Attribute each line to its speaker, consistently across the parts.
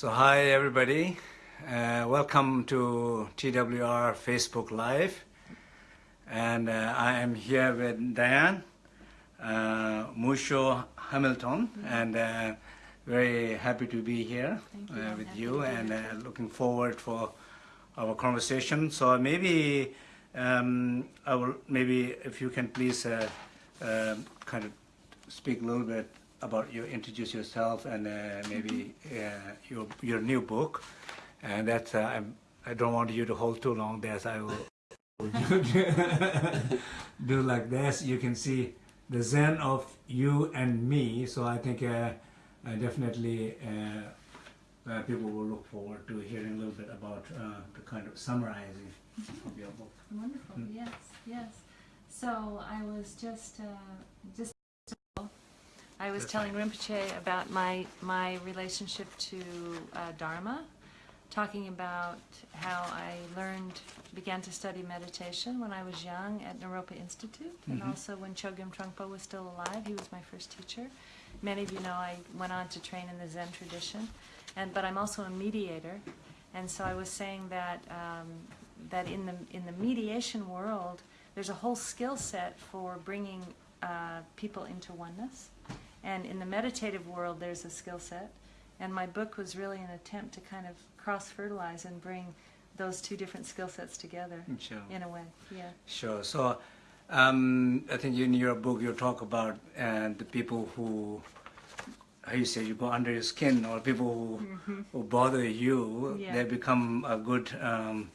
Speaker 1: So hi everybody, uh, welcome to TWR Facebook Live, and uh, I am here with Diane uh, Musho Hamilton, and uh, very happy to be here
Speaker 2: you.
Speaker 1: uh, with you, and uh, looking forward for our conversation. So maybe um, I will maybe if you can please uh, kind of speak a little bit about you introduce yourself and uh, maybe uh, your your new book and that's uh, I'm, I don't want you to hold too long there I will do like this you can see the zen of you and me so I think uh, definitely uh, uh, people will look forward to hearing a little bit about uh, the kind of summarizing of your book
Speaker 2: Wonderful.
Speaker 1: Mm.
Speaker 2: Yes, yes. So I was just, uh, just. I was telling Rinpoche about my my relationship to uh, Dharma, talking about how I learned, began to study meditation when I was young at Naropa Institute, and
Speaker 1: Mhm.
Speaker 2: also when Chogyam Trungpa was still alive. He was my first teacher. Many of you know I went on to train in the Zen tradition, and but I'm also a mediator, and so I was saying that um, that in the in the mediation world, there's a whole skill set for bringing uh, people into oneness, and in the meditative world, there's a skill set, and my book was really an attempt to kind of cross fertilize and bring those two different skill sets together
Speaker 1: sure
Speaker 2: in a way. Yeah.
Speaker 1: Sure. So, um, I think in your book you talk about uh, the people who, how you say, you go under your skin, or people who, who bother you.
Speaker 2: Yeah.
Speaker 1: They become a good um,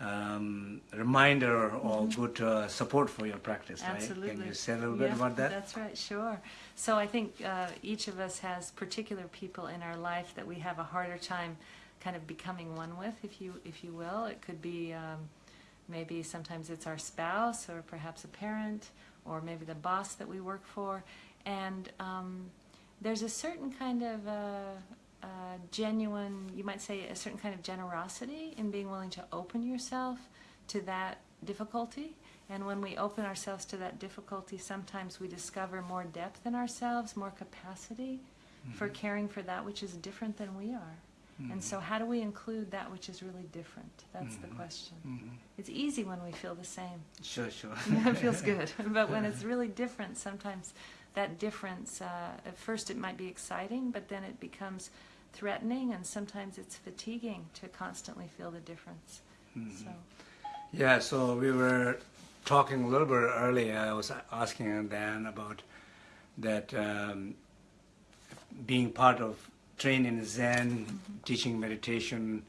Speaker 1: um, reminder or good uh, support for your practice, right?
Speaker 2: Absolutely.
Speaker 1: Can you say a little bit about that?
Speaker 2: That's right, sure. So I think uh, each of us has particular people in our life that we have a harder time kind of becoming one with, if you if you will. It could be um, maybe sometimes it's our spouse or perhaps a parent or maybe the boss that we work for, and um, there's a certain kind of uh, uh, genuine, you might say, a certain kind of generosity in being willing to open yourself to that difficulty. And when we open ourselves to that difficulty, sometimes we discover more depth in ourselves, more capacity for caring for that which is different than we are. And so, how do we include that which is really different? That's the
Speaker 1: Mhm.
Speaker 2: question. It's easy when we feel the same.
Speaker 1: Sure, sure.
Speaker 2: It feels good. But when it's really different, sometimes that difference, uh, at first it might be exciting, but then it becomes threatening, and sometimes it's fatiguing to constantly feel the difference.
Speaker 1: Mhm.
Speaker 2: So,
Speaker 1: Yeah, so we were talking a little bit earlier. I was asking Dan about that um, being part of training Zen, teaching meditation,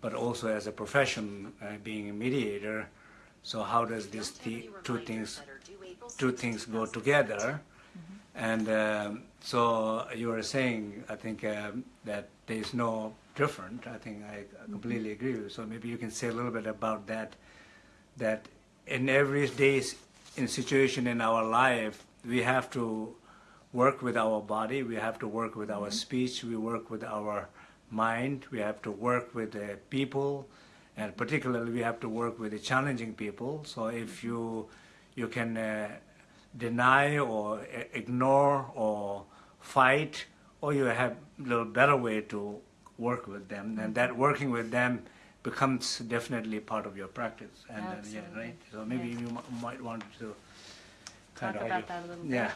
Speaker 1: but also as a profession, uh, being a mediator. So how does these th- two things two things go together? And um, so you were saying, I think um, that there is no different. I think I completely agree with you. So maybe you can say a little bit about that. That in every day's in situation in our life, we have to work with our body. We have to work with our speech. We work with our mind. We have to work with the people, and particularly we have to work with the challenging people. So if you you can uh, deny or ignore or fight, or you have a little better way to work with them, and that working with them becomes definitely part of your practice. And yeah, right. So maybe
Speaker 2: Yes.
Speaker 1: you mi- might want to
Speaker 2: talk
Speaker 1: kind of
Speaker 2: about that a little bit.
Speaker 1: yeah.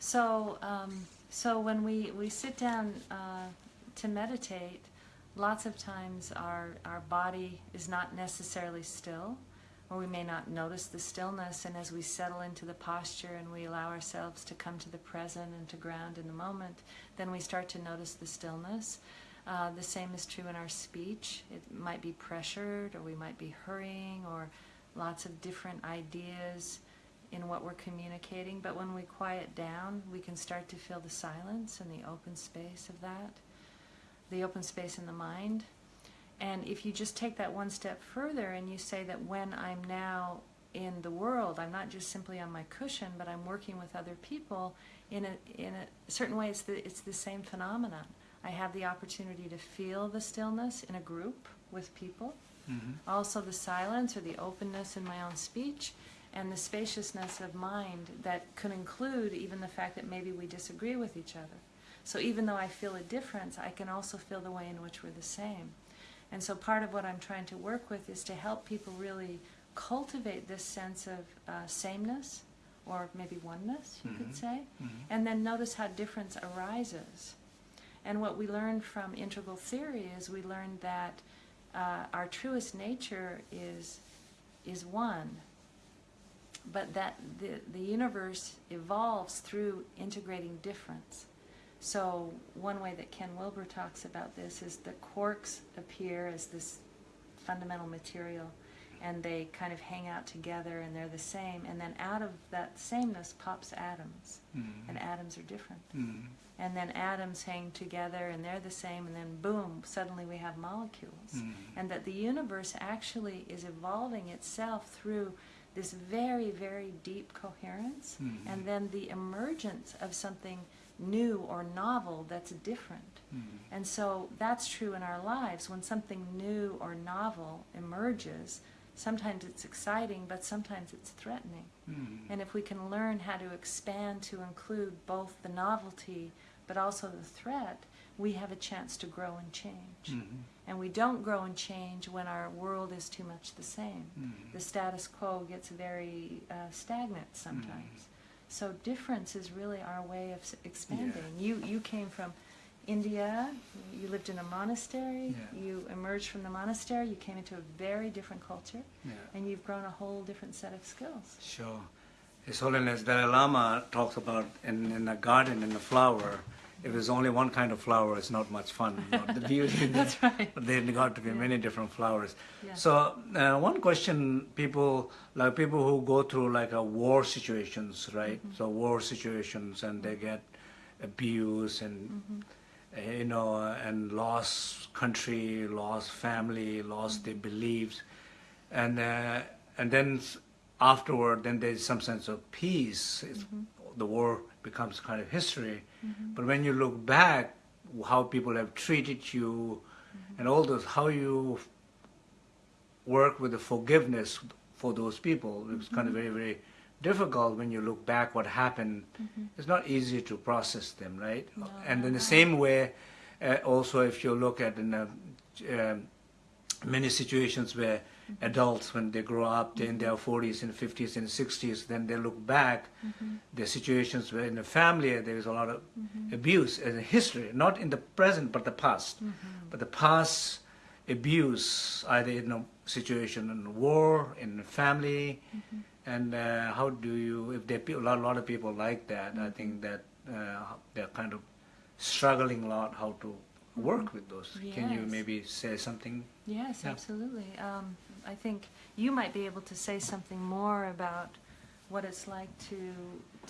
Speaker 2: So, um, so when we, we sit down uh, to meditate, lots of times our, our body is not necessarily still, or we may not notice the stillness. And as we settle into the posture and we allow ourselves to come to the present and to ground in the moment, then we start to notice the stillness. Uh, the same is true in our speech. It might be pressured, or we might be hurrying, or lots of different ideas in what we're communicating, but when we quiet down, we can start to feel the silence and the open space of that, the open space in the mind. And if you just take that one step further and you say that when I'm now in the world, I'm not just simply on my cushion, but I'm working with other people, in a, in a certain way, it's the, it's the same phenomenon. I have the opportunity to feel the stillness in a group with people,
Speaker 1: Mhm.
Speaker 2: also the silence or the openness in my own speech, and the spaciousness of mind that could include even the fact that maybe we disagree with each other. So even though I feel a difference, I can also feel the way in which we're the same. And so part of what I'm trying to work with is to help people really cultivate this sense of uh, sameness or maybe oneness, you could
Speaker 1: Mhm.
Speaker 2: say,
Speaker 1: Mhm.
Speaker 2: and then notice how difference arises. And what we learned from integral theory is we learned that uh, our truest nature is is one, but that the the universe evolves through integrating difference. So one way that Ken Wilber talks about this is the quarks appear as this fundamental material and they kind of hang out together and they're the same and then out of that sameness pops atoms
Speaker 1: Mhm.
Speaker 2: and atoms are different
Speaker 1: Mhm.
Speaker 2: and then atoms hang together and they're the same and then boom suddenly we have molecules
Speaker 1: Mhm.
Speaker 2: and that the universe actually is evolving itself through this very very deep coherence
Speaker 1: Mhm.
Speaker 2: and then the emergence of something new or novel that's different
Speaker 1: Mhm.
Speaker 2: and so that's true in our lives. When something new or novel emerges, sometimes it's exciting, but sometimes it's threatening.
Speaker 1: Mhm.
Speaker 2: And if we can learn how to expand to include both the novelty but also the threat, we have a chance to grow and change.
Speaker 1: Mhm.
Speaker 2: And we don't grow and change when our world is too much the same.
Speaker 1: Mhm.
Speaker 2: The status quo gets very uh, stagnant sometimes. So difference is really our way of expanding. You you came from India. You lived in a monastery.
Speaker 1: Yeah.
Speaker 2: You emerged from the monastery. You came into a very different culture,
Speaker 1: Yeah.
Speaker 2: and you've grown a whole different set of skills.
Speaker 1: Sure. His Holiness Dalai Lama talks about in, in a garden, in a flower, if there's only one kind of flower, it's not much fun. Know, the beauty
Speaker 2: That's right.
Speaker 1: But there got to be
Speaker 2: Yeah.
Speaker 1: many different flowers.
Speaker 2: Yeah.
Speaker 1: So uh, one question, people like people who go through like a war situations, right?
Speaker 2: Mm-hmm.
Speaker 1: So war situations, and they get abused and
Speaker 2: Mm-hmm.
Speaker 1: uh, you know, uh, and lost country, lost family, lost their beliefs, and uh, and then afterward, then there's some sense of peace. It's, The war becomes kind of history, but when you look back, how people have treated you, and all those, how you work with the forgiveness for those people, it's kind of very very difficult when you look back what happened. It's not easy to process them, right?
Speaker 2: No,
Speaker 1: and in the same way, uh, also if you look at in uh, um, many situations where adults, when they grow up, mm-hmm. they're in their 40s and 50s and 60s, then they look back, mm-hmm. the situations where in the family there is a lot of mm-hmm. abuse as a history, not in the present but the past. But the past abuse, either in a situation in war, in the family, and uh, how do you, if there are a lot, a lot of people like that, I think that uh, they're kind of struggling a lot how to work with those. Can you maybe say something?
Speaker 2: Yes,
Speaker 1: Yeah.
Speaker 2: absolutely. Um, I think you might be able to say something more about what it's like to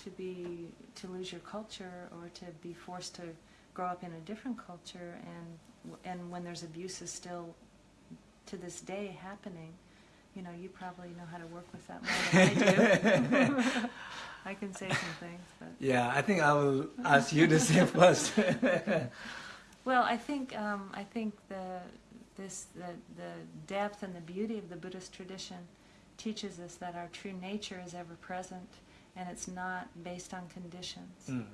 Speaker 2: to be to lose your culture or to be forced to grow up in a different culture and and when there's abuses still to this day happening. You know, you probably know how to work with that more than I do. I can say some things, but
Speaker 1: Yeah, I think I will ask you to say first.
Speaker 2: Well, I think um, I think the this the the depth and the beauty of the Buddhist tradition teaches us that our true nature is ever present, and it's not based on conditions.
Speaker 1: Mm.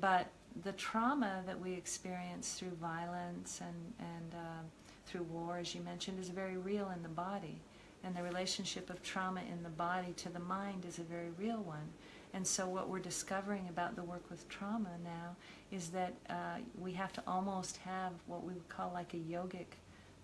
Speaker 2: But the trauma that we experience through violence and and um, through war, as you mentioned, is very real in the body, and the relationship of trauma in the body to the mind is a very real one. And so, what we're discovering about the work with trauma now is that uh, we have to almost have what we would call like a yogic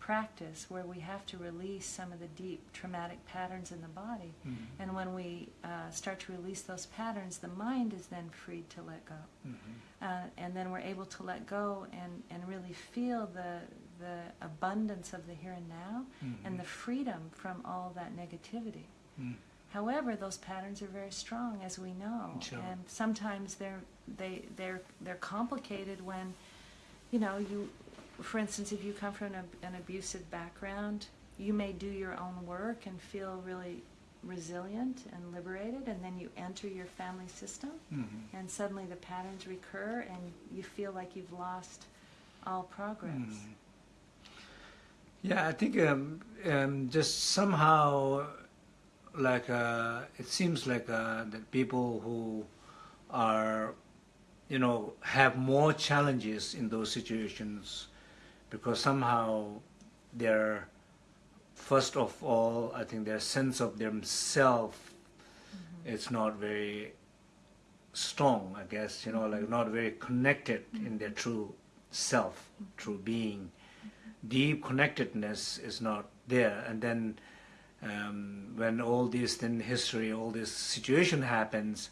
Speaker 2: practice, where we have to release some of the deep traumatic patterns in the body.
Speaker 1: Mm.
Speaker 2: And when we uh, start to release those patterns, the mind is then freed to let go.
Speaker 1: Mhm.
Speaker 2: Uh, and then we're able to let go and, and really feel the, the abundance of the here and now and the freedom from all that negativity.
Speaker 1: Mm.
Speaker 2: However, those patterns are very strong, as we know,
Speaker 1: Sure.
Speaker 2: and sometimes they're they they're they're complicated when, you know, you, for instance, if you come from an, an abusive background, you may do your own work and feel really resilient and liberated, and then you enter your family system,
Speaker 1: Mhm.
Speaker 2: and suddenly the patterns recur, and you feel like you've lost all progress.
Speaker 1: Mm. Yeah, I think um, um, just somehow, like uh, it seems like uh, that people who are you know, have more challenges in those situations because somehow their, first of all, I think their sense of themselves mm-hmm. is not very strong, I guess, you know, like mm-hmm. not very connected in mm-hmm. their true self, true being. Deep connectedness is not there. And then um, when all this then history, all this situation happens,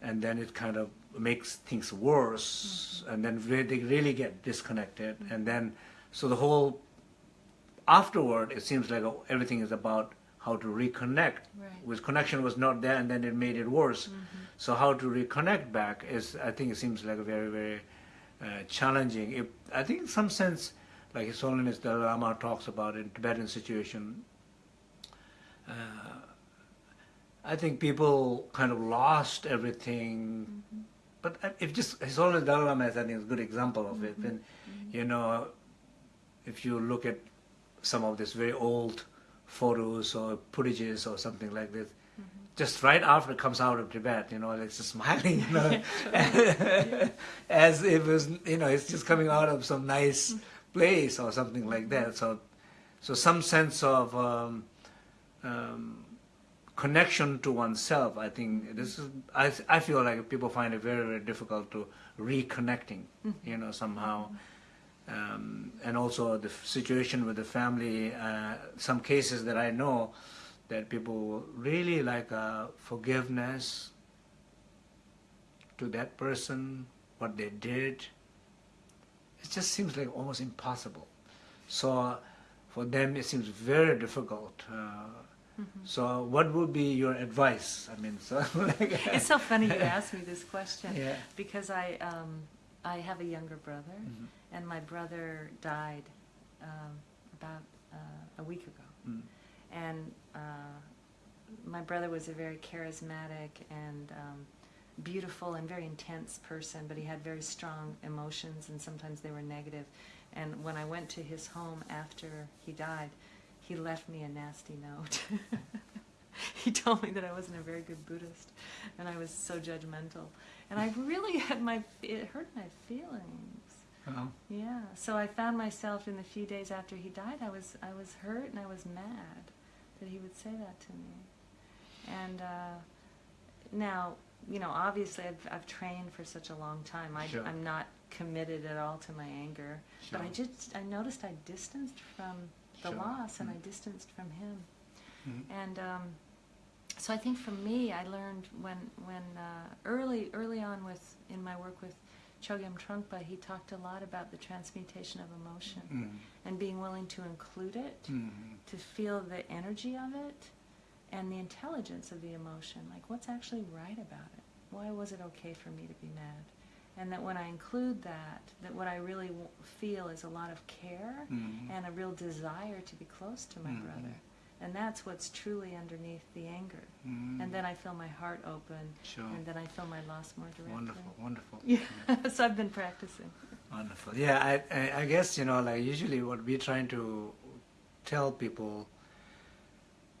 Speaker 1: and then it kind of makes things worse, and then re- they really get disconnected, and then so the whole afterward it seems like oh, everything is about how to reconnect.
Speaker 2: Right.
Speaker 1: With connection was not there, and then it made it worse. So how to reconnect back is, I think, it seems like a very very uh, challenging. If, I think in some sense, like His Holiness Dalai Lama talks about in Tibetan situation, uh, I think people kind of lost everything. But uh, if just His Holiness Dalai Lama is, I think, is a good example of it. Mm-hmm. And you know, if you look at some of these very old photos or footages or something like this, mm-hmm. just right after it comes out of Tibet, you know, it's just smiling, you know, as if it's, you know, it's just coming out of some nice mm-hmm. place or something like that. So, so some sense of um, um, connection to oneself. I think this is. I I feel like people find it very very difficult to reconnecting. You know somehow. Um, and also the situation with the family. Uh, some cases that I know that people really like uh, forgiveness to that person, what they did. It just seems like almost impossible. So for them, it seems very difficult. Uh, So what would be your advice? I mean, so like,
Speaker 2: It's so funny you asked me this question
Speaker 1: Yeah.
Speaker 2: because I um, I have a younger brother,
Speaker 1: Mhm.
Speaker 2: and my brother died um, about uh, a week ago.
Speaker 1: Mm.
Speaker 2: And uh, my brother was a very charismatic and um, beautiful and very intense person, but he had very strong emotions, and sometimes they were negative. And when I went to his home after he died, he left me a nasty note. he told me that I wasn't a very good Buddhist, and I was so judgmental. And I really had my it hurt my feelings.
Speaker 1: Uh-huh.
Speaker 2: Yeah, so I found myself in the few days after he died, I was I was hurt and I was mad that he would say that to me. And uh, now, you know, obviously I've, I've trained for such a long time. I,
Speaker 1: Sure.
Speaker 2: I'm not committed at all to my anger, but I just I noticed I distanced from the
Speaker 1: Sure.
Speaker 2: loss and I
Speaker 1: Mm.
Speaker 2: distanced from him.
Speaker 1: Mhm.
Speaker 2: And um, so I think for me, I learned when when uh, early early on with in my work with Chogyam Trungpa, he talked a lot about the transmutation of emotion
Speaker 1: Mm.
Speaker 2: and being willing to include it,
Speaker 1: Mm.
Speaker 2: to feel the energy of it, and the intelligence of the emotion. Like what's actually right about it? Why was it okay for me to be mad? And that when I include that, that what I really w- feel is a lot of care
Speaker 1: Mm.
Speaker 2: and a real desire to be close to my
Speaker 1: Mhm.
Speaker 2: brother. And that's what's truly underneath the anger.
Speaker 1: Mm.
Speaker 2: And then I feel my heart open,
Speaker 1: Sure.
Speaker 2: and then I feel my loss more directly.
Speaker 1: Wonderful, wonderful.
Speaker 2: Yeah, so I've been practicing.
Speaker 1: Wonderful. Yeah, I, I, I guess, you know, like usually what we're trying to tell people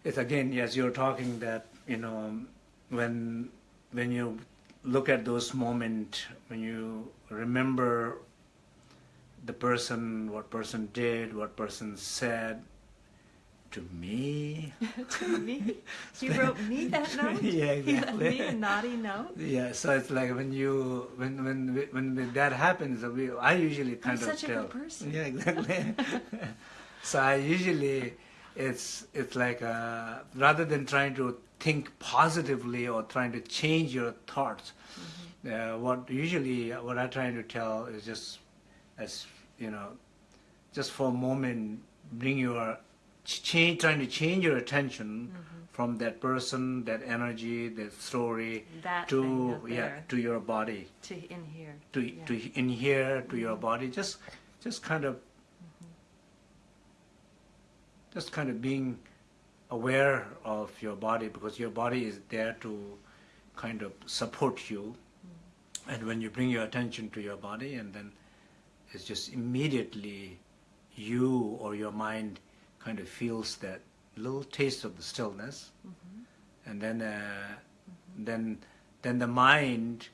Speaker 1: is again, as you're talking that, you know, when, when you look at those moments, when you remember the person, what person did, what person said, to me,
Speaker 2: to me, he wrote me that note.
Speaker 1: Yeah,
Speaker 2: He left me
Speaker 1: exactly.
Speaker 2: a naughty note.
Speaker 1: Yeah, so it's like when you when when when that happens, we, I usually kind of
Speaker 2: such a
Speaker 1: tell.
Speaker 2: good person.
Speaker 1: Yeah, exactly. so I usually it's it's like uh, rather than trying to think positively or trying to change your thoughts,
Speaker 2: Mm-hmm.
Speaker 1: uh, what usually what I'm trying to tell is just as you know, just for a moment, bring your change, trying to change your attention
Speaker 2: Mm-hmm.
Speaker 1: from that person, that energy, that story,
Speaker 2: That
Speaker 1: to yeah, to your body,
Speaker 2: To in here.
Speaker 1: to
Speaker 2: Yeah. Mm-hmm.
Speaker 1: to in here, to your body. Just just kind of just kind of being aware of your body because your body is there to kind of support you. And when you bring your attention to your body, and then it's just immediately you or your mind kind of feels that little taste of the stillness,
Speaker 2: Mhm.
Speaker 1: and then uh, then then the mind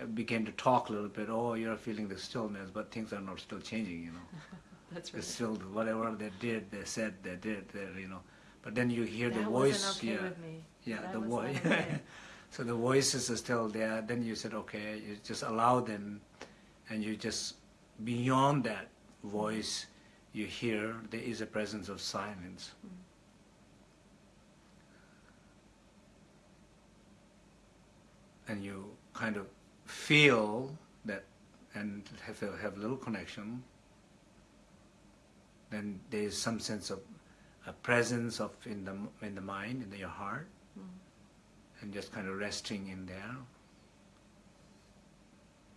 Speaker 1: uh, began to talk a little bit. Oh, you're feeling the stillness, but things are not still changing. You know,
Speaker 2: That's right.
Speaker 1: it's still whatever they did, they said, they did. They, you know, but then you hear
Speaker 2: that
Speaker 1: the voice.
Speaker 2: okay
Speaker 1: yeah,
Speaker 2: with me.
Speaker 1: yeah,
Speaker 2: That
Speaker 1: the voice.
Speaker 2: okay.
Speaker 1: so the voices are still there. Then you said, okay, you just allow them, and you just beyond that voice, you hear there is a presence of silence. And you kind of feel that, and have have a little connection. Then there is some sense of a presence of in the in the mind in your heart mm. and just kind of resting in there.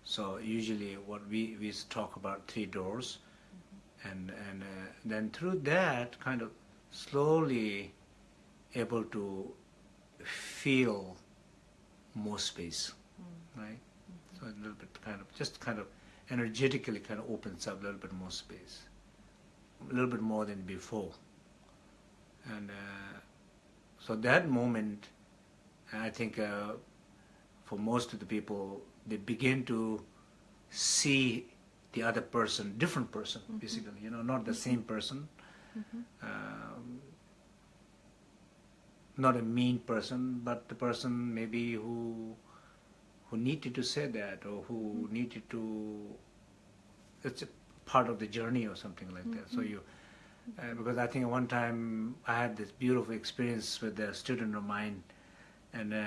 Speaker 1: So usually, what we we talk about three doors, mm-hmm. and and uh, then through that, kind of slowly able to feel more space, mm. right? Mm-hmm. So a little bit kind of just kind of energetically kind of opens up a little bit more space, a little bit more than before, and uh, so that moment. I think uh, for most of the people, they begin to see the other person, different person, basically. You know, not the same person, um, not a mean person, but the person maybe who who needed to say that or who needed to. It's a part of the journey or something like that. So you. Uh, because I think one time I had this beautiful experience with a student of mine, and uh,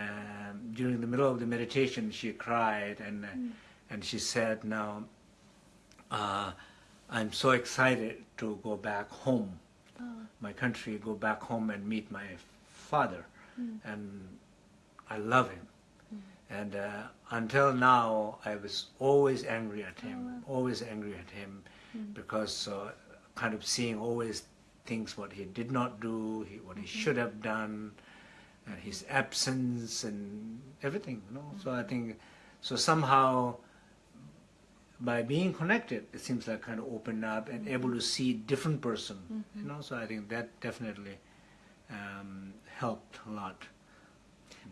Speaker 1: during the middle of the meditation, she cried and uh, and she said, "Now, uh, I'm so excited to go back home,
Speaker 2: Oh,
Speaker 1: my country, go back home and meet my father, and I love him." And uh, until now, I was always angry at him, always angry at him, because uh, kind of seeing always things what he did not do, he, what he should have done, and his absence and everything. You know, so I think so somehow by being connected, it seems like kind of opened up and able to see different person. You know, so I think that definitely um, helped a lot.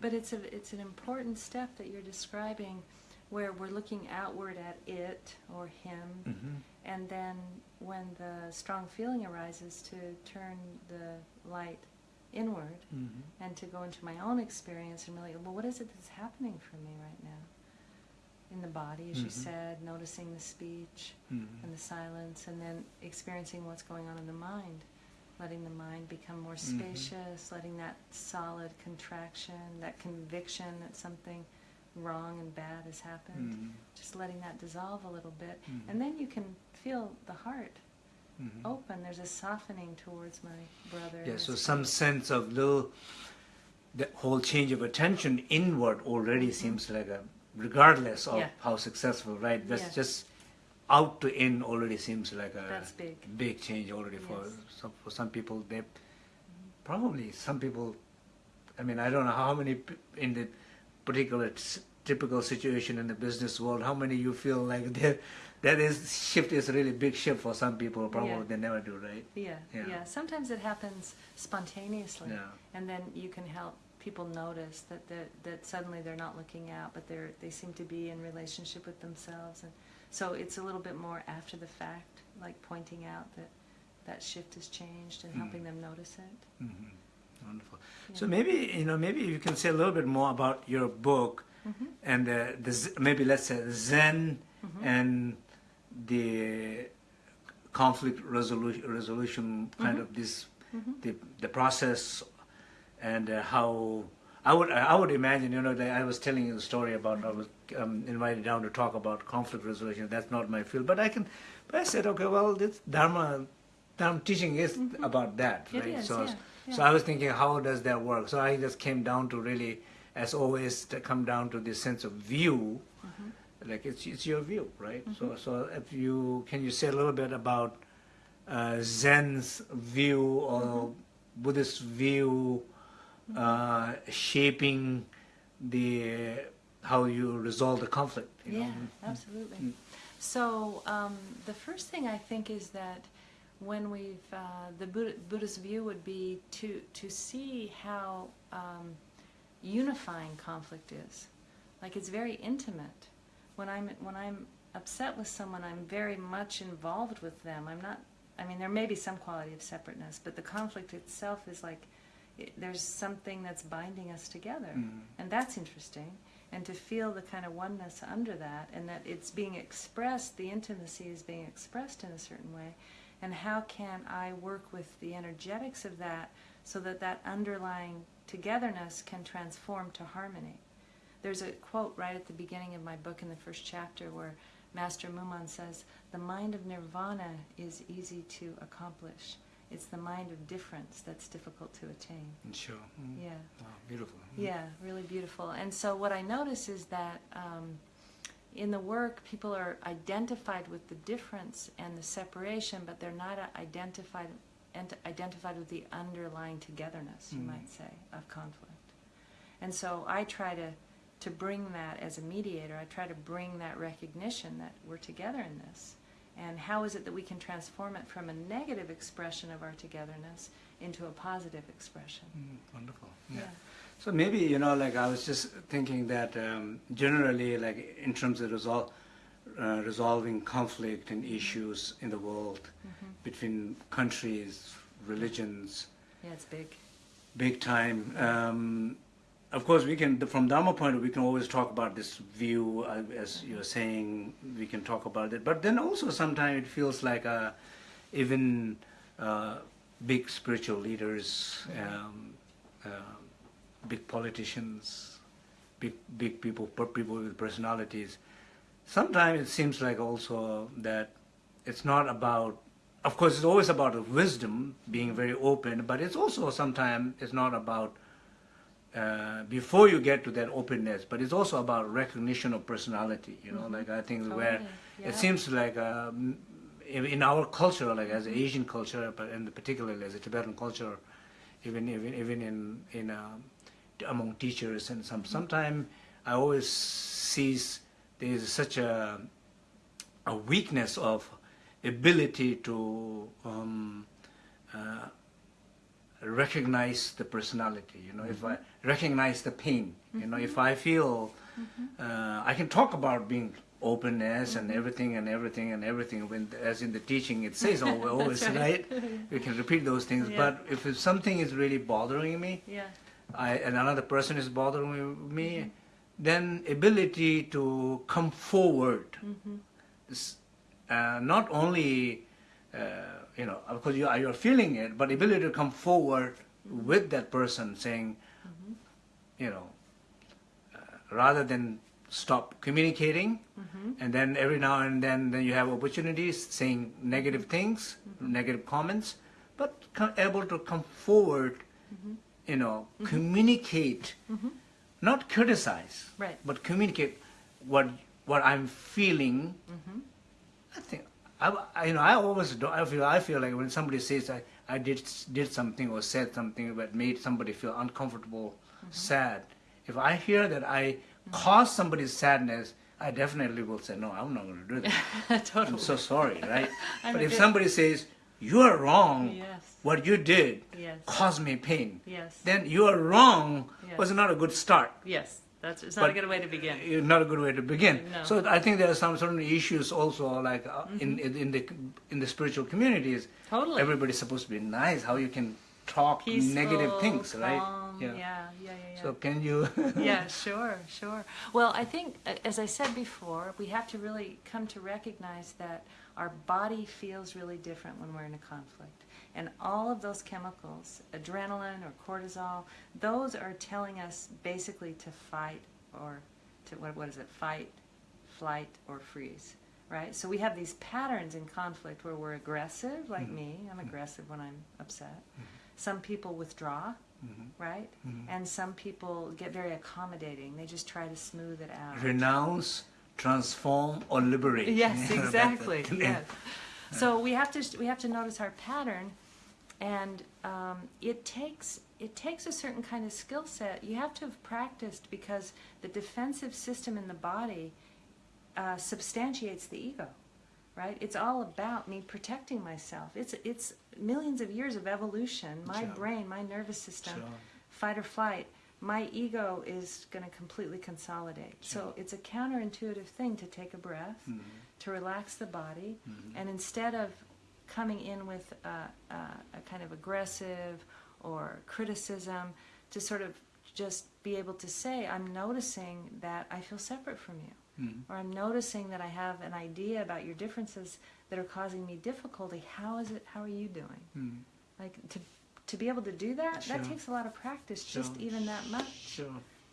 Speaker 2: But it's a it's an important step that you're describing, where we're looking outward at it or him,
Speaker 1: hmm
Speaker 2: and then when the strong feeling arises, to turn the light inward
Speaker 1: hmm
Speaker 2: and to go into my own experience and really, well, what is it that's happening for me right now? In the body, as you
Speaker 1: Mhm.
Speaker 2: said, noticing the speech
Speaker 1: hmm
Speaker 2: and the silence, and then experiencing what's going on in the mind, letting the mind become more
Speaker 1: Mhm.
Speaker 2: spacious, letting that solid contraction, that conviction that something wrong and bad has happened,
Speaker 1: Mhm.
Speaker 2: just letting that dissolve a little bit.
Speaker 1: Mhm.
Speaker 2: And then you can feel the heart
Speaker 1: Mhm.
Speaker 2: open. There's a softening towards my brother.
Speaker 1: Yeah, so some sense of little, the whole change of attention inward already
Speaker 2: Mhm.
Speaker 1: seems like a, regardless of
Speaker 2: Yeah.
Speaker 1: how successful, right? That's
Speaker 2: Yeah.
Speaker 1: just out to in already seems like a
Speaker 2: That's big.
Speaker 1: big change already for
Speaker 2: Yes.
Speaker 1: some for some people. They probably some people. I mean, I don't know how many in the particular typical situation in the business world. How many you feel like that that is shift is a really big shift for some people. Probably
Speaker 2: Yeah.
Speaker 1: they never do, right?
Speaker 2: Yeah,
Speaker 1: Yeah.
Speaker 2: yeah, Sometimes it happens spontaneously,
Speaker 1: Yeah.
Speaker 2: and then you can help people notice that that that suddenly they're not looking out, but they're they seem to be in relationship with themselves, and so it's a little bit more after the fact, like pointing out that that shift has changed and helping
Speaker 1: Mm.
Speaker 2: them notice it.
Speaker 1: hmm Wonderful.
Speaker 2: Yeah.
Speaker 1: So maybe you know maybe you can say a little bit more about your book
Speaker 2: Mhm.
Speaker 1: and uh, the maybe let's say Zen
Speaker 2: Mhm.
Speaker 1: and the conflict resolution resolution kind
Speaker 2: Mhm.
Speaker 1: of this
Speaker 2: Mhm.
Speaker 1: the the process and uh, how I would I would imagine you know that I was telling you the story about I was um, invited down to talk about conflict resolution. That's not my field, but I can. But I said okay, well this Dharma. Dharma teaching is
Speaker 2: Mhm.
Speaker 1: about that,
Speaker 2: It
Speaker 1: right?
Speaker 2: is,
Speaker 1: so,
Speaker 2: yeah,
Speaker 1: so. I was thinking, how does that work? So I just came down to really, as always, to come down to this sense of view,
Speaker 2: Mhm.
Speaker 1: like it's it's your view, right? So
Speaker 2: Mhm.
Speaker 1: so if you can you say a little bit about uh, Zen's view or
Speaker 2: Mm-hmm.
Speaker 1: Buddhist view uh, shaping the how you resolve the conflict? You
Speaker 2: Yeah,
Speaker 1: know?
Speaker 2: absolutely.
Speaker 1: Mm.
Speaker 2: So um, the first thing I think is that when we've uh, the Buddha, Buddhist view would be to to see how um, unifying conflict is, like it's very intimate, when I'm when I'm upset with someone, I'm very much involved with them. I'm not. I mean, there may be some quality of separateness, but the conflict itself is like it, there's something that's binding us together,
Speaker 1: Mm.
Speaker 2: and that's interesting. And to feel the kind of oneness under that, and that it's being expressed, the intimacy is being expressed in a certain way, and how can I work with the energetics of that so that that underlying togetherness can transform to harmony. There's a quote right at the beginning of my book in the first chapter where Master Muman says, The mind of nirvana is easy to accomplish. It's the mind of difference that's difficult to attain.
Speaker 1: Sure. Mm.
Speaker 2: Yeah.
Speaker 1: Wow, beautiful. Mm.
Speaker 2: Yeah, really beautiful. And so what I notice is that um, in the work, people are identified with the difference and the separation, but they're not identified and identified with the underlying togetherness, you
Speaker 1: Mm.
Speaker 2: might say, of conflict. And so I try to to bring that as a mediator. I try to bring that recognition that we're together in this. And how is it that we can transform it from a negative expression of our togetherness into a positive expression?
Speaker 1: Mm, wonderful. Yeah.
Speaker 2: Yeah.
Speaker 1: So maybe you know, like I was just thinking that um, generally, like in terms of resol- uh, resolving conflict and issues in the world
Speaker 2: Mhm.
Speaker 1: between countries, religions,
Speaker 2: Yeah, it's big.
Speaker 1: big time. Um, of course, we can, from Dharma point of view, we can always talk about this view, uh, as you're saying, we can talk about it. But then also sometimes it feels like uh, even uh, big spiritual leaders, um, uh, big politicians, big big people, people with personalities. Sometimes it seems like also that it's not about. Of course, it's always about wisdom, being very open, but it's also sometimes it's not about uh, before you get to that openness, but it's also about recognition of personality. You know,
Speaker 2: Mhm.
Speaker 1: like I think where
Speaker 2: yeah.
Speaker 1: it seems like um, in our culture, like as Asian culture, but in particularly as a Tibetan culture, even even even in in um, among teachers and some sometimes I always sees there is such a a weakness of ability to um, uh, recognize the personality. You know, if I recognize the pain, you know, if I feel uh, I can talk about being openness and everything and everything and everything when as in the teaching it says always, always right. we can repeat those things
Speaker 2: Yeah.
Speaker 1: but if something is really bothering me
Speaker 2: Yeah.
Speaker 1: I, and another person is bothering me then ability to come forward
Speaker 2: Mm-hmm.
Speaker 1: is, uh, not only uh, you know of course you are you're feeling it but the ability to come forward with that person saying
Speaker 2: Mm-hmm.
Speaker 1: you know uh, rather than stop communicating
Speaker 2: Mm-hmm.
Speaker 1: and then every now and then then you have opportunities saying negative things
Speaker 2: Mm-hmm.
Speaker 1: negative comments but able to come forward
Speaker 2: Mm-hmm.
Speaker 1: you know communicate not criticize
Speaker 2: Right.
Speaker 1: but communicate what what i'm feeling
Speaker 2: Mm-hmm.
Speaker 1: i think I, I- you know i always do i feel i feel like when somebody says i i did did something or said something that made somebody feel uncomfortable
Speaker 2: Mm-hmm.
Speaker 1: sad if i hear that i caused somebody's sadness i definitely will say no i'm not going to do that
Speaker 2: totally.
Speaker 1: i'm so sorry right but if somebody says you are wrong
Speaker 2: Yes.
Speaker 1: what you did
Speaker 2: Yes.
Speaker 1: caused me pain
Speaker 2: Yes.
Speaker 1: then you are wrong
Speaker 2: Yes.
Speaker 1: was not a good start
Speaker 2: Yes. That's it's not a good way to begin.
Speaker 1: Uh, not a good way to begin.
Speaker 2: No.
Speaker 1: So I think there are some certain issues also, like uh,
Speaker 2: Mm-hmm.
Speaker 1: in, in in the in the spiritual communities.
Speaker 2: Totally.
Speaker 1: Everybody's supposed to be nice. How you can talk
Speaker 2: Peaceful,
Speaker 1: negative things, right?
Speaker 2: calm, Yeah. Yeah. Yeah. Yeah.
Speaker 1: So can you?
Speaker 2: yeah, sure, sure. Well, I think, uh, as I said before, we have to really come to recognize that our body feels really different when we're in a conflict. And all of those chemicals, adrenaline or cortisol, those are telling us basically to fight or to, what, what is it, fight, flight, or freeze, right? So we have these patterns in conflict where we're aggressive, like mm-hmm. me, I'm mm-hmm. aggressive when I'm upset. Mm-hmm. Some people withdraw, right? And some people get very accommodating. They just try to smooth it out.
Speaker 1: Renounce, transform, or liberate.
Speaker 2: Yes, exactly. Yes. So we have to we have to notice our pattern, and um, it takes it takes a certain kind of skill set. You have to have practiced because the defensive system in the body uh, substantiates the ego, right? It's all about me protecting myself. It's it's millions of years of evolution. My
Speaker 1: Sure.
Speaker 2: brain, my nervous system,
Speaker 1: Sure.
Speaker 2: fight or flight my ego is going to completely consolidate. So it's a counterintuitive thing to take a breath,
Speaker 1: Mhm.
Speaker 2: to relax the body,
Speaker 1: Mhm.
Speaker 2: and instead of coming in with a, a, a kind of aggressive or criticism, to sort of just be able to say, I'm noticing that I feel separate from you,
Speaker 1: Mhm.
Speaker 2: or I'm noticing that I have an idea about your differences that are causing me difficulty. How is it? How are you doing?
Speaker 1: Mhm.
Speaker 2: Like to to be able to do that,
Speaker 1: Sure.
Speaker 2: that takes a lot of practice, just even that much.
Speaker 1: Sure.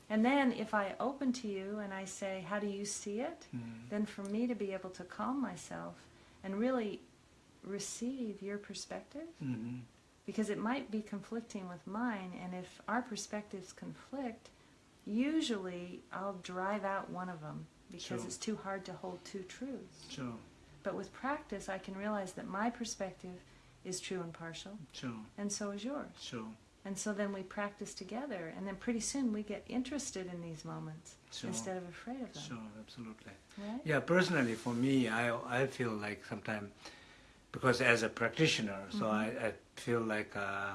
Speaker 2: And then if I open to you and I say, How do you see it?
Speaker 1: Mhm.
Speaker 2: Then for me to be able to calm myself and really receive your perspective,
Speaker 1: Mhm.
Speaker 2: because it might be conflicting with mine, and if our perspectives conflict, usually I'll drive out one of them because
Speaker 1: Sure.
Speaker 2: it's too hard to hold two truths.
Speaker 1: Sure.
Speaker 2: But with practice, I can realize that my perspective is true and partial,
Speaker 1: Sure.
Speaker 2: and so is yours.
Speaker 1: Sure.
Speaker 2: And so then we practice together, and then pretty soon we get interested in these moments
Speaker 1: Sure.
Speaker 2: instead of afraid of them.
Speaker 1: Sure. Absolutely.
Speaker 2: Right?
Speaker 1: Yeah, personally, for me, I I feel like sometimes because as a practitioner, so I, I feel like uh,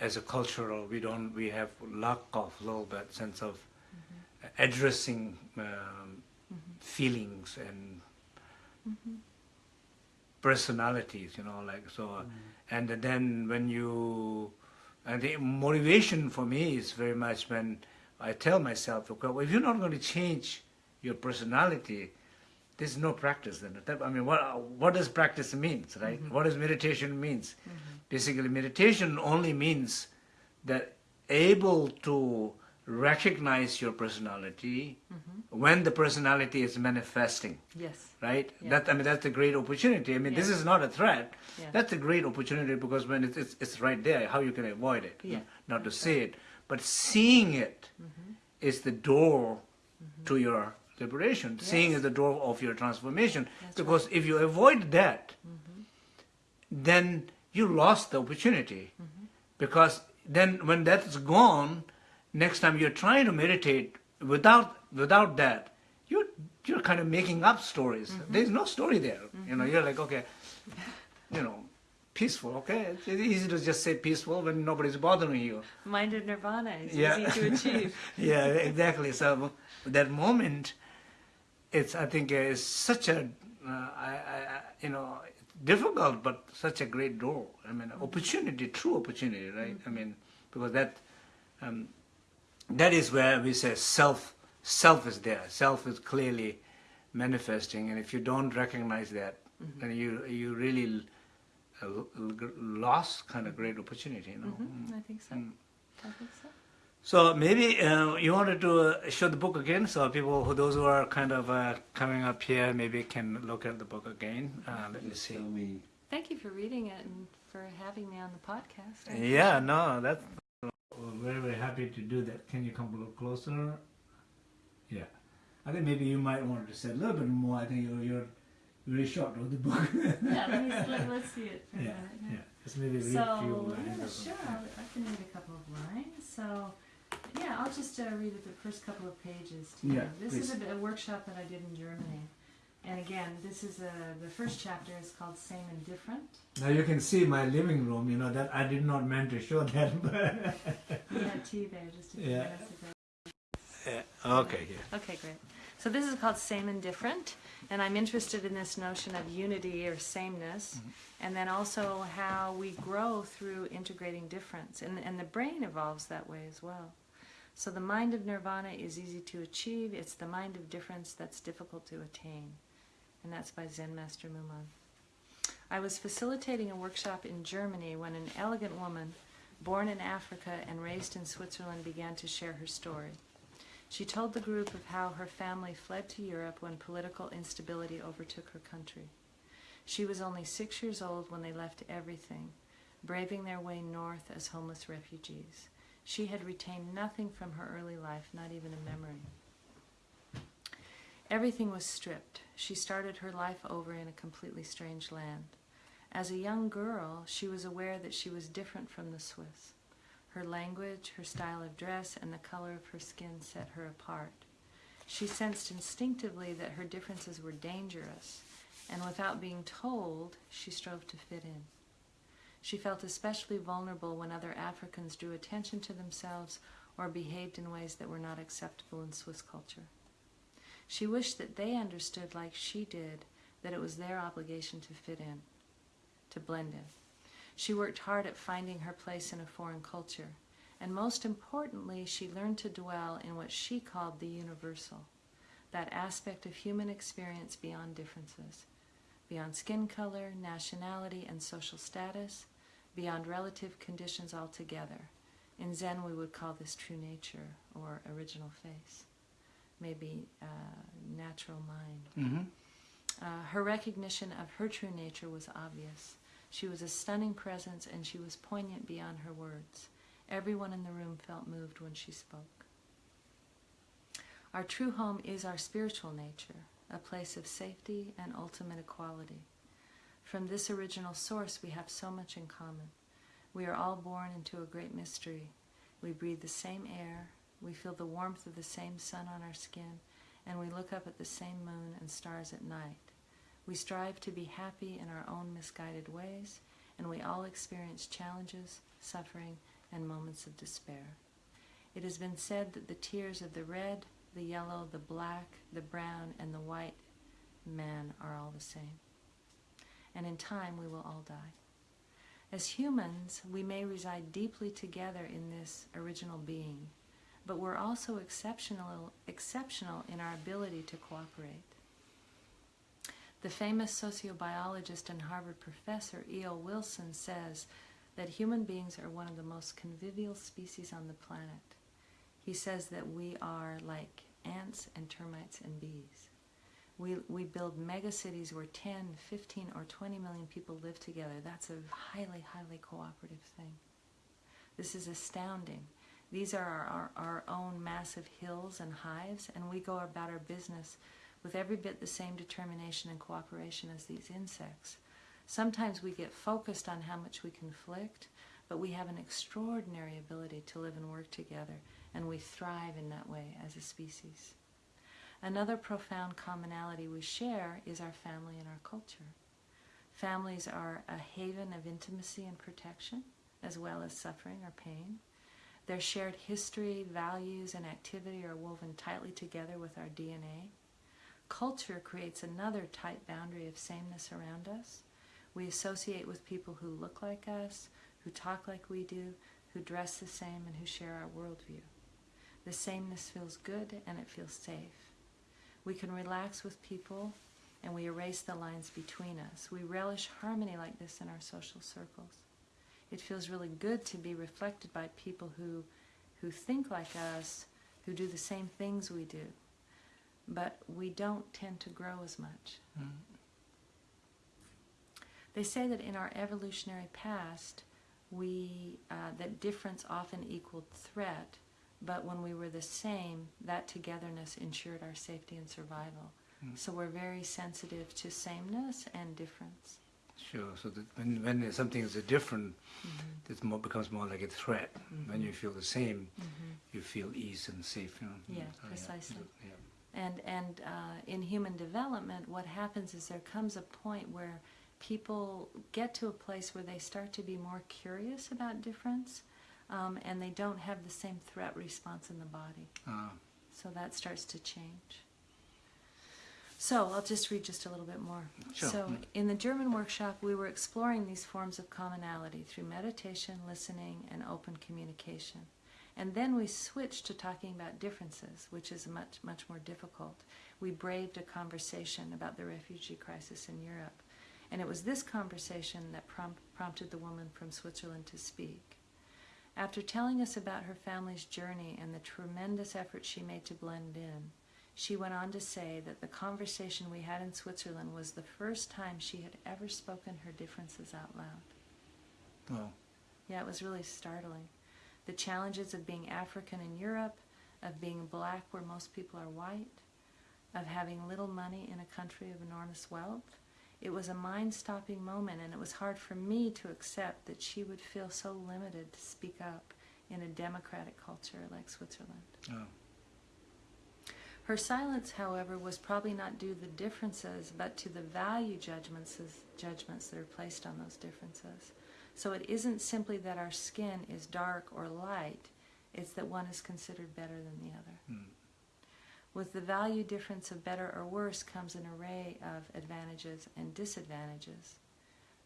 Speaker 1: as a cultural, we don't we have lack of a little bit sense of addressing um, feelings and
Speaker 2: Mhm.
Speaker 1: Personalities, you know, like so. Mm. And then when you, and the motivation for me is very much when I tell myself, okay, well, if you're not going to change your personality, there's no practice then. I mean, what what does practice means, right? Mm-hmm. What does meditation means? Mm-hmm. Basically, meditation only means that able to recognize your personality when the personality is manifesting
Speaker 2: Yes.
Speaker 1: right?
Speaker 2: Yeah.
Speaker 1: That I mean, that's a great opportunity. I mean, this is not a threat.
Speaker 2: Yeah.
Speaker 1: That's a great opportunity because when it's, it's it's right there, how you can avoid it?
Speaker 2: Yeah,
Speaker 1: Not to see it, but seeing it is
Speaker 2: Mm-hmm.
Speaker 1: the door to your liberation. Seeing is the door of your transformation.
Speaker 2: That's
Speaker 1: because if you avoid that,
Speaker 2: Mm-hmm.
Speaker 1: then you lost the opportunity.
Speaker 2: Mm-hmm.
Speaker 1: Because then when that's gone, next time you're trying to meditate without without that, you're you're kind of making up stories.
Speaker 2: Mm-hmm.
Speaker 1: There's no story there. You know, you're like, okay, you know, peaceful, okay? It's easy to just say peaceful when nobody's bothering you.
Speaker 2: Mind of nirvana is
Speaker 1: Yeah.
Speaker 2: easy to achieve.
Speaker 1: yeah, exactly. So that moment, it's I think uh, is such a uh, I, I, I- you know difficult, but such a great door. I mean, opportunity, true opportunity, right? I mean, because that um, that is where we say self self is there. Self is clearly manifesting, and if you don't recognize that, then you you really uh, l- l- lost kind of great opportunity. You know.
Speaker 2: hmm I think so.
Speaker 1: Mm.
Speaker 2: I think so.
Speaker 1: So maybe uh, you wanted to uh, show the book again, so people who those who are kind of uh, coming up here maybe can look at the book again. Uh, let me see.
Speaker 3: Me,
Speaker 2: Thank you for reading it and for having me on the podcast. I
Speaker 1: Yeah, no, that's we're very very happy to do that. Can you come a little closer? Yeah, I think maybe you might want to say a little bit more. I think you're, you're very short with the book.
Speaker 2: yeah, let me, let, let's see it for
Speaker 1: yeah,
Speaker 2: a minute.
Speaker 1: yeah. Just maybe read
Speaker 2: So,
Speaker 1: a few lines.
Speaker 2: yeah, sure. I'll, I can read a couple of lines. So, yeah, I'll just uh, read the first couple of pages to you.
Speaker 1: Yeah,
Speaker 2: This is a, a workshop that I did in Germany. And again, this is a, the first chapter is called Same and Different.
Speaker 1: Now you can see my living room. You know that I did not meant to show that. But
Speaker 2: We had tea there just a few
Speaker 1: Yeah.
Speaker 2: minutes ago.
Speaker 1: yeah. Okay. Yeah.
Speaker 2: Okay, great. So this is called Same and Different, and I'm interested in this notion of unity or sameness, mm-hmm. and then also how we grow through integrating difference, and, and the brain evolves that way as well. So the mind of nirvana is easy to achieve, it's the mind of difference that's difficult to attain, and that's by Zen Master Muman. I was facilitating a workshop in Germany when an elegant woman, born in Africa and raised in Switzerland, began to share her story. She told the group of how her family fled to Europe when political instability overtook her country. She was only six years old when they left everything, braving their way north as homeless refugees. She had retained nothing from her early life, not even a memory. Everything was stripped. She started her life over in a completely strange land. As a young girl, she was aware that she was different from the Swiss. Her language, her style of dress, and the color of her skin set her apart. She sensed instinctively that her differences were dangerous, and without being told, she strove to fit in. She felt especially vulnerable when other Africans drew attention to themselves or behaved in ways that were not acceptable in Swiss culture. She wished that they understood, like she did, that it was their obligation to fit in, to blend in. She worked hard at finding her place in a foreign culture, and most importantly, she learned to dwell in what she called the universal, that aspect of human experience beyond differences, beyond skin color, nationality, and social status, beyond relative conditions altogether. In Zen, we would call this true nature or original face, maybe uh, natural mind.
Speaker 1: Mm-hmm.
Speaker 2: Uh, her recognition of her true nature was obvious. She was a stunning presence and she was poignant beyond her words. Everyone in the room felt moved when she spoke. Our true home is our spiritual nature, a place of safety and ultimate equality. From this original source, we have so much in common. We are all born into a great mystery. We breathe the same air, we feel the warmth of the same sun on our skin, and we look up at the same moon and stars at night. We strive to be happy in our own misguided ways, and we all experience challenges, suffering, and moments of despair. It has been said that the tears of the red, the yellow, the black, the brown, and the white man are all the same. And in time we will all die. As humans, we may reside deeply together in this original being, but we're also exceptional, exceptional in our ability to cooperate. The famous sociobiologist and Harvard professor E.O. Wilson says that human beings are one of the most convivial species on the planet. He says that we are like ants and termites and bees. We, we build megacities where 10, 15, or 20 million people live together. That's a highly, highly cooperative thing. This is astounding. These are our, our, our own massive hills and hives, and we go about our business with every bit the same determination and cooperation as these insects. Sometimes we get focused on how much we conflict, but we have an extraordinary ability to live and work together, and we thrive in that way as a species. Another profound commonality we share is our family and our culture. Families are a haven of intimacy and protection, as well as suffering or pain. Their shared history, values, and activity are woven tightly together with our DNA. Culture creates another tight boundary of sameness around us. We associate with people who look like us, who talk like we do, who dress the same, and who share our worldview. The sameness feels good and it feels safe. We can relax with people and we erase the lines between us. We relish harmony like this in our social circles. It feels really good to be reflected by people who, who think like us, who do the same things we do. But we don't tend to grow as much.
Speaker 1: Mm.
Speaker 2: They say that in our evolutionary past, we uh, that difference often equaled threat, but when we were the same, that togetherness ensured our safety and survival.
Speaker 1: Mm.
Speaker 2: So we're very sensitive to sameness and difference.
Speaker 1: Sure. So that when when something is different,
Speaker 2: Mm-hmm.
Speaker 1: it more becomes more like a threat. When you feel the same,
Speaker 2: Mm-hmm.
Speaker 1: you feel ease and safe. You know?
Speaker 2: Yeah,
Speaker 1: So,
Speaker 2: precisely.
Speaker 1: Yeah.
Speaker 2: And and uh, in human development, what happens is there comes a point where people get to a place where they start to be more curious about difference, um, and they don't have the same threat response in the body.
Speaker 1: Uh,
Speaker 2: So that starts to change. So I'll just read just a little bit more.
Speaker 1: Sure.
Speaker 2: So in the German workshop, we were exploring these forms of commonality through meditation, listening, and open communication. And then we switched to talking about differences, which is much, much more difficult. We braved a conversation about the refugee crisis in Europe. And it was this conversation that prom- prompted the woman from Switzerland to speak. After telling us about her family's journey and the tremendous effort she made to blend in, she went on to say that the conversation we had in Switzerland was the first time she had ever spoken her differences out loud.
Speaker 1: well,
Speaker 2: Yeah, it was really startling. The challenges of being African in Europe, of being black where most people are white, of having little money in a country of enormous wealth. It was a mind stopping moment, and it was hard for me to accept that she would feel so limited to speak up in a democratic culture like Switzerland.
Speaker 1: uh,
Speaker 2: Her silence, however, was probably not due to the differences, but to the value judgments, judgments that are placed on those differences. So it isn't simply that our skin is dark or light, It's that one is considered better than the other.
Speaker 1: Mm.
Speaker 2: With the value difference of better or worse comes an array of advantages and disadvantages.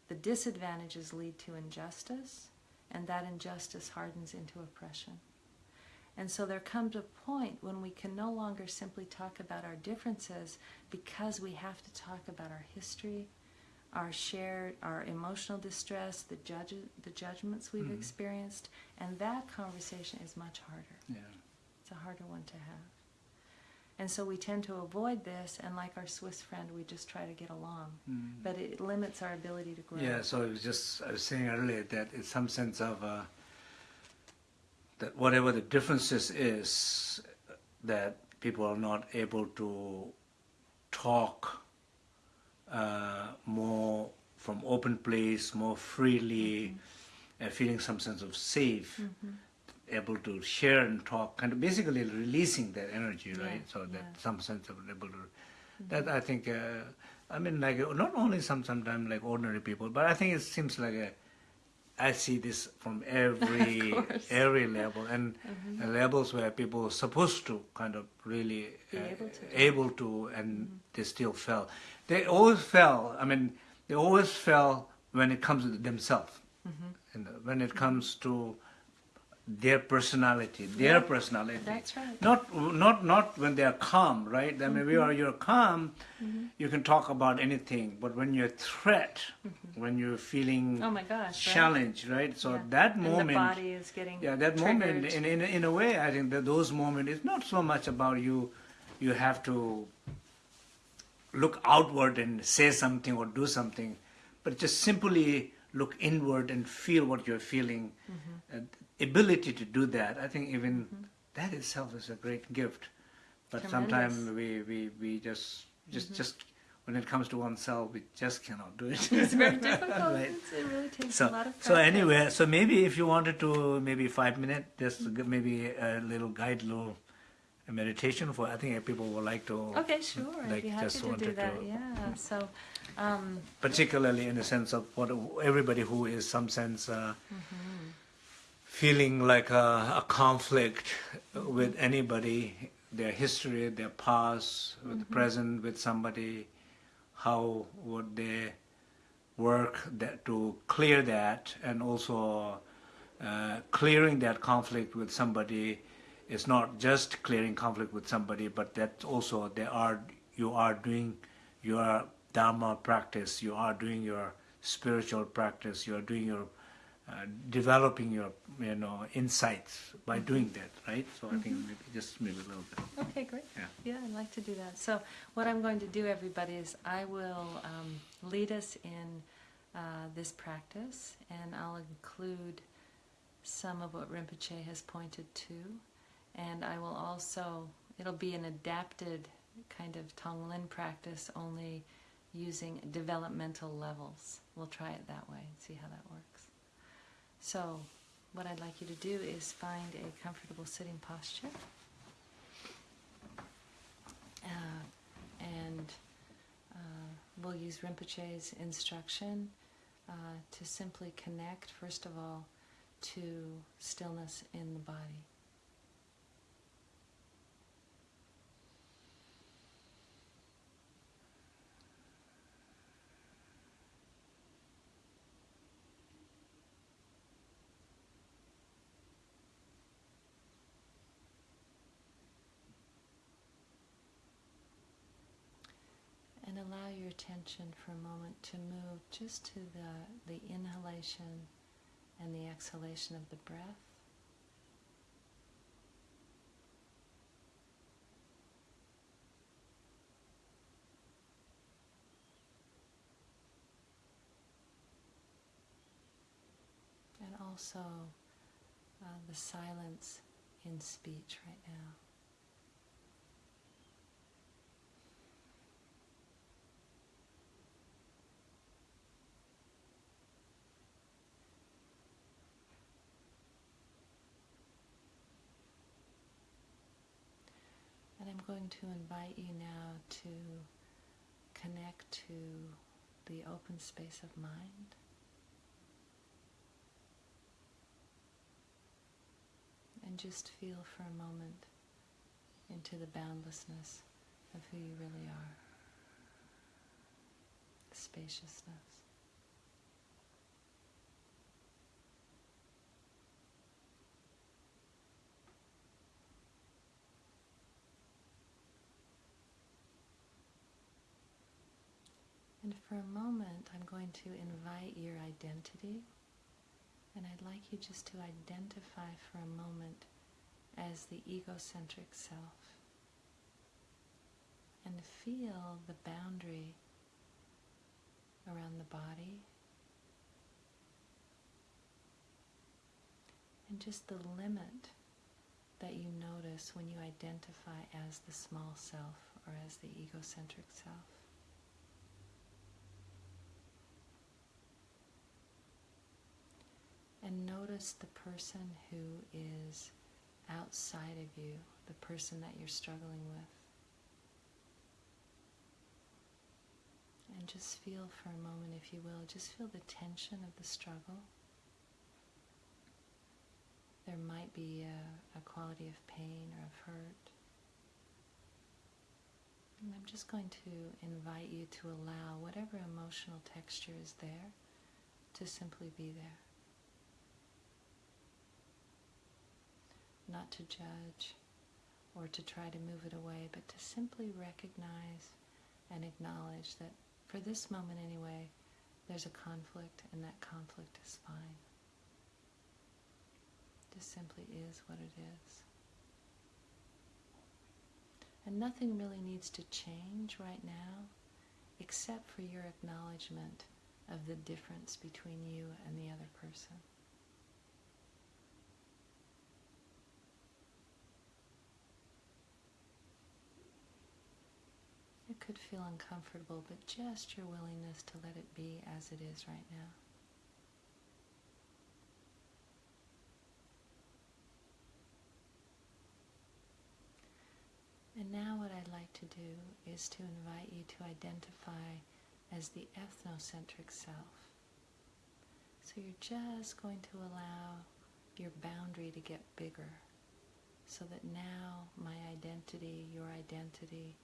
Speaker 2: The disadvantages lead to injustice, and that injustice hardens into oppression. And so there comes a point when we can no longer simply talk about our differences because we have to talk about our history, our shared, our emotional distress, the, judge, the judgments we've
Speaker 1: Mhm.
Speaker 2: experienced, and that conversation is much harder.
Speaker 1: Yeah.
Speaker 2: It's a harder one to have. And so we tend to avoid this, and like our Swiss friend, we just try to get along.
Speaker 1: Mm.
Speaker 2: But it limits our ability to grow.
Speaker 1: Yeah, so it was just I was saying earlier that it's some sense of uh, that whatever the differences is, that people are not able to talk uh, more from open place, more freely, and feeling some sense of safe,
Speaker 2: Mhm.
Speaker 1: able to share and talk, kind of basically releasing that energy,
Speaker 2: Yeah,
Speaker 1: right? So that
Speaker 2: yeah.
Speaker 1: some sense of able to. That I think. Uh, I mean, like not only some sometimes like ordinary people, but I think it seems like a. I see this from every every level and
Speaker 2: Mhm.
Speaker 1: uh, levels where people are supposed to kind of really uh,
Speaker 2: able to.
Speaker 1: able to, and
Speaker 2: Mhm.
Speaker 1: they still fell. They always fell. I mean, they always fell when it comes to themselves.
Speaker 2: Mhm.
Speaker 1: And when it comes to their personality, their
Speaker 2: Yeah,
Speaker 1: personality.
Speaker 2: That's right.
Speaker 1: Not not not when they are calm, right? I mean, you are you're calm,
Speaker 2: Mhm.
Speaker 1: you can talk about anything. But when you're threat,
Speaker 2: Mhm.
Speaker 1: when you're feeling
Speaker 2: Oh my gosh. right?
Speaker 1: challenged, right? So
Speaker 2: Yeah.
Speaker 1: that
Speaker 2: And
Speaker 1: moment,
Speaker 2: the body is getting
Speaker 1: yeah, that moment, in, in in a way, I think that those moments is not so much about you. You have to look outward and say something or do something, but just simply look inward and feel what you're feeling.
Speaker 2: Mhm.
Speaker 1: Uh, ability to do that, I think even
Speaker 2: Mhm.
Speaker 1: that itself is a great gift. But
Speaker 2: Tremendous.
Speaker 1: sometimes we, we, we just just
Speaker 2: Mhm.
Speaker 1: just when it comes to oneself, we just cannot do it.
Speaker 2: It's very difficult.
Speaker 1: Right.
Speaker 2: It's, it really takes
Speaker 1: So,
Speaker 2: a lot of practice.
Speaker 1: so anyway, so maybe if you wanted to, maybe five minutes, just g- maybe a little guide, little meditation for. I think people would like to,
Speaker 2: Okay, sure. I'd
Speaker 1: like,
Speaker 2: be happy
Speaker 1: just
Speaker 2: to do that.
Speaker 1: to-
Speaker 2: Yeah. So, um,
Speaker 1: particularly in the sense of what everybody who is some sense uh,
Speaker 2: mhm.
Speaker 1: Feeling like a, a conflict with anybody, their history, their past, with the
Speaker 2: Mhm.
Speaker 1: present, with somebody, how would they work that to clear that, and also uh, clearing that conflict with somebody is not just clearing conflict with somebody, but that also they are you are doing your dharma practice, you are doing your spiritual practice, you are doing your uh, developing your you know insights by doing that, right? So I think
Speaker 2: Mhm.
Speaker 1: maybe just maybe a little bit.
Speaker 2: Okay, great.
Speaker 1: Yeah.
Speaker 2: Yeah, I'd like to do that. So, what I'm going to do, everybody, is I will um, lead us in uh, this practice, and I'll include some of what Rinpoche has pointed to, and I will also, it'll be an adapted kind of Tonglen practice, only using developmental levels. We'll try it that way and see how that works. So, what I'd like you to do is find a comfortable sitting posture. Uh, and uh, we'll use Rinpoche's instruction uh, to simply connect, first of all, to stillness in the body. And allow your attention for a moment to move just to the, the inhalation and the exhalation of the breath. And also uh, the silence in speech right now. And I'm going to invite you now to connect to the open space of mind. And just feel for a moment into the boundlessness of who you really are. Spaciousness. And for a moment, I'm going to invite your identity. And I'd like you just to identify for a moment as the egocentric self. And feel the boundary around the body. And just the limit that you notice when you identify as the small self or as the egocentric self. And notice the person who is outside of you, the person that you're struggling with. And just feel for a moment, if you will, just feel the tension of the struggle. There might be a, a quality of pain or of hurt. And I'm just going to invite you to allow whatever emotional texture is there to simply be there. Not to judge or to try to move it away, but to simply recognize and acknowledge that for this moment anyway, there's a conflict and that conflict is fine. Just simply is what it is. And nothing really needs to change right now except for your acknowledgement of the difference between you and the other person. It could feel uncomfortable, but just your willingness to let it be as it is right now. And now what I'd like to do is to invite you to identify as the ethnocentric self. So you're just going to allow your boundary to get bigger so that now my identity, your identity,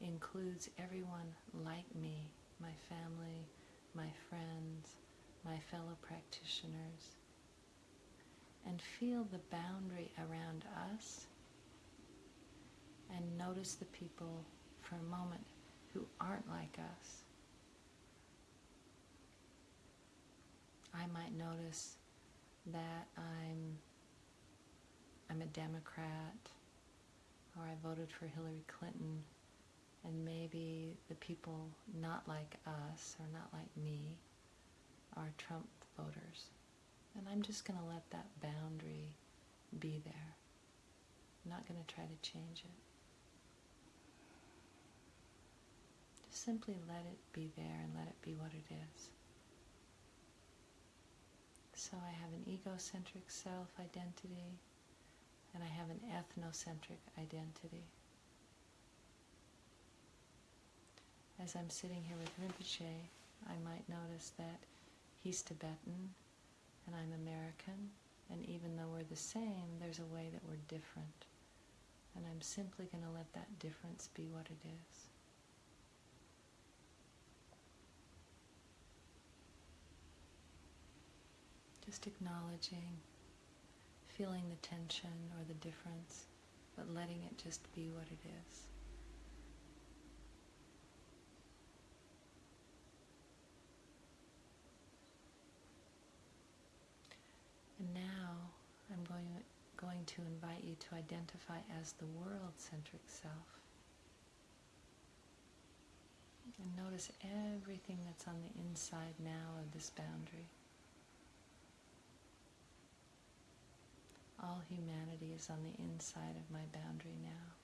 Speaker 2: includes everyone like me, my family, my friends, my fellow practitioners, and feel the boundary around us and notice the people for a moment who aren't like us. I might notice that I'm I'm a Democrat or I voted for Hillary Clinton and maybe the people not like us or not like me are Trump voters. And I'm just going to let that boundary be there. I'm not going to try to change it. Just simply let it be there and let it be what it is. So I have an egocentric self identity and I have an ethnocentric identity. As I'm sitting here with Rinpoche, I might notice that he's Tibetan and I'm American, and even though we're the same, there's a way that we're different. And I'm simply going to let that difference be what it is. Just acknowledging, feeling the tension or the difference, but letting it just be what it is. And now I'm going, to invite you to identify as the world-centric self. And notice everything that's on the inside now of this boundary. All humanity is on the inside of my boundary now.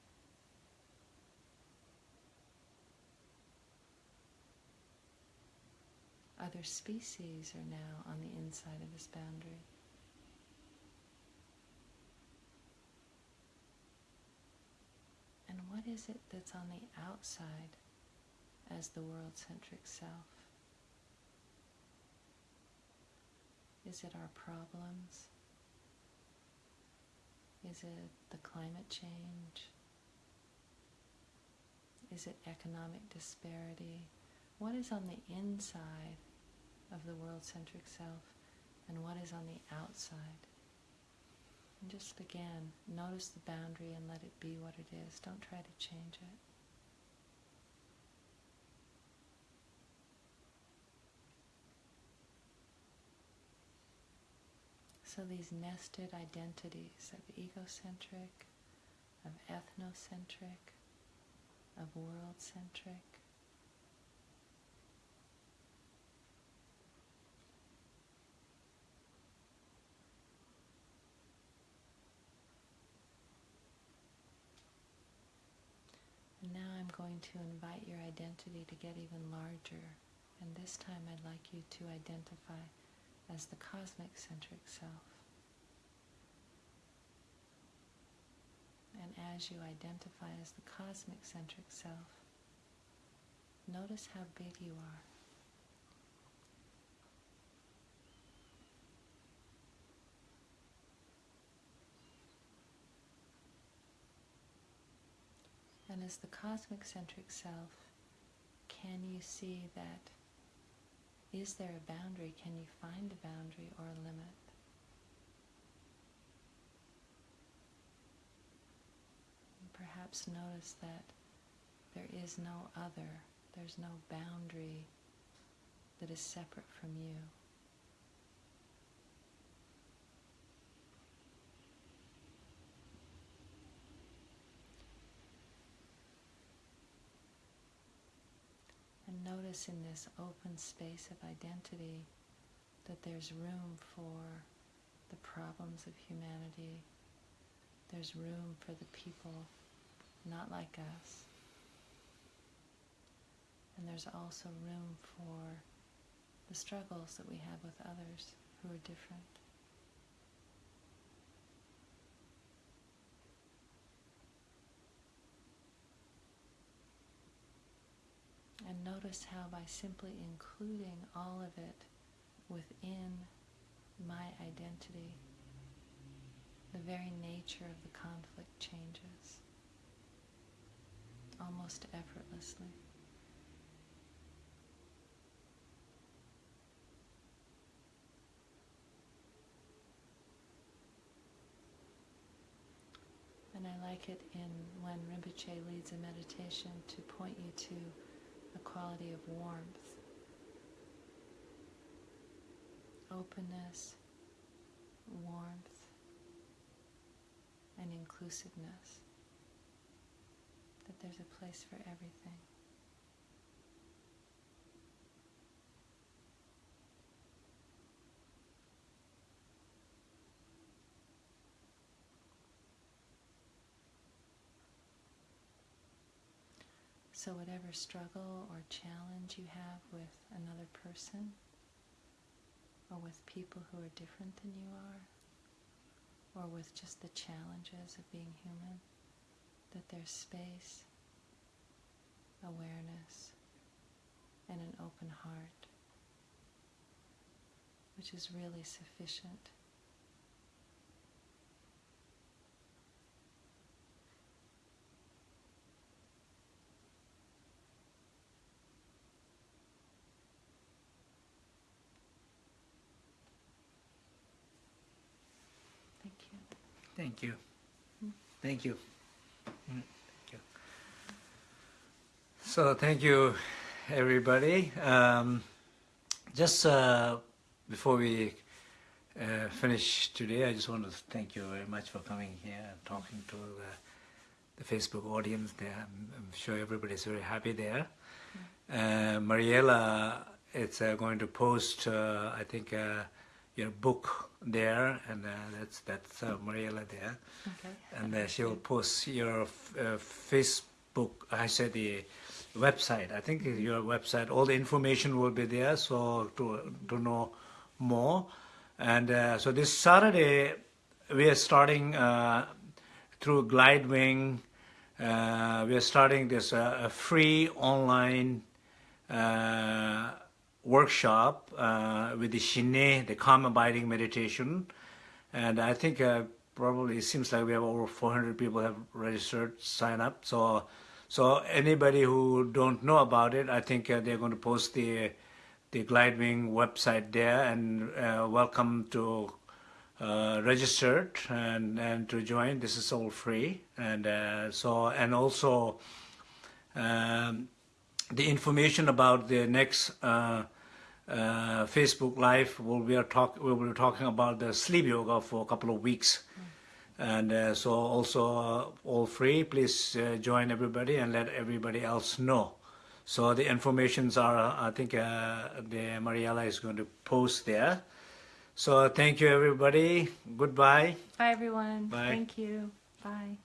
Speaker 2: Other species are now on the inside of this boundary. And what is it that's on the outside as the world-centric self? Is it our problems? Is it the climate change? Is it economic disparity? What is on the inside of the world-centric self and what is on the outside? And just again, notice the boundary and let it be what it is. Don't try to change it. So these nested identities of egocentric, of ethnocentric, of world-centric, And now I'm going to invite your identity to get even larger. And this time I'd like you to identify as the cosmic centric self. And as you identify as the cosmic centric self, notice how big you are. As the cosmic centric self, can you see that? Is there a boundary? Can you find a boundary or a limit? Perhaps notice that there is no other, there's no boundary that is separate from you. And notice in this open space of identity that there's room for the problems of humanity. There's room for the people not like us. And there's also room for the struggles that we have with others who are different. And notice how by simply including all of it within my identity, the very nature of the conflict changes almost effortlessly. And I like it in when Rinpoche leads a meditation to point you to a quality of warmth, openness, warmth, and inclusiveness. That there's a place for everything. So, whatever struggle or challenge you have with another person, or with people who are different than you are, or with just the challenges of being human, that there's space, awareness, and an open heart, which is really sufficient. Thank you.
Speaker 1: Thank you. Thank you. Mm, Thank you. So thank you, everybody. Um, just uh, before we uh, finish today, I just want to thank you very much for coming here and talking to the, the Facebook audience there. I'm, I'm sure everybody's very happy there. Uh, Mariela is uh, going to post, uh, I think, uh, your book there, and uh, that's that's uh, Mariela there,
Speaker 2: Okay.
Speaker 1: and uh, she will post your uh, Facebook. I said the website. I think your website. All the information will be there, so to to know more. And uh, so this Saturday we are starting uh, through Glidewing. We are starting this a free online workshop uh, with the Shine, the calm abiding meditation. And I think uh, probably it seems like we have over 400 people have registered, sign up. So, so anybody who don't know about it, I think uh, they're going to post the the Glidewing website there, and uh, welcome to uh, register and and to join. This is all free, and uh, so and also. Um, the information about the next uh, uh, Facebook Live, we'll be talk, we will be talking about the sleep yoga for a couple of weeks, and uh, so also uh, all free. Please uh, join everybody and let everybody else know. So the informations are, I think, uh, the Mariella is going to post there. So thank you, everybody. Goodbye.
Speaker 2: Bye, everyone.
Speaker 1: Bye.
Speaker 2: Thank you. Bye.